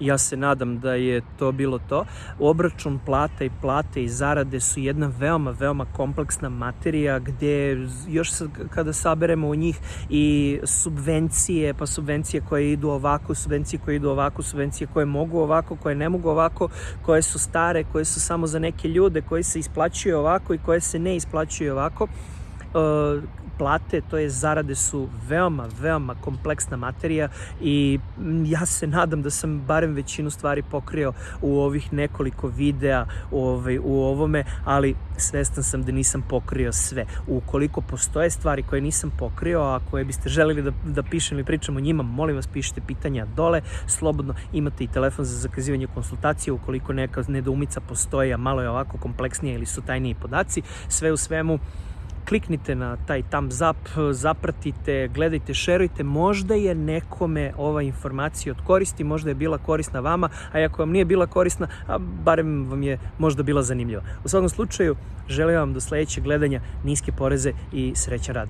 ja se nadam da je to bilo to. Obračun plata i plate i zarade su jedna veoma, veoma kompleksna materija gde još kada saberemo u njih i subvencije, pa subvencije koje idu ovako, subvencije koje idu ovako, subvencije koje mogu ovako, koje ne mogu ovako, koje su stare, koje su samo za neke ljude, koje se isplaćuju ovako i koje se ne isplaćuju ovako plate, to je zarade su veoma, veoma kompleksna materija i ja se nadam da sam barem većinu stvari pokrio u ovih nekoliko videa ovaj, u ovome, ali svestan sam da nisam pokrio sve. Ukoliko postoje stvari koje nisam pokrio, a koje biste želeli da, da pišem ili pričam o njima, molim vas pišite pitanja dole, slobodno imate i telefon za zakazivanje konsultacije ukoliko neka nedoumica postoji, a malo je ovako kompleksnija ili su tajniji podaci. Sve u svemu, kliknite na taj thumbs up, zapratite, gledajte, šerujte, možda je nekome ova informacija od koristi, možda je bila korisna vama, a ako vam nije bila korisna, a barem vam je možda bila zanimljiva. U svakom slučaju, želim vam do sledećeg gledanja niske poreze i srećan rad.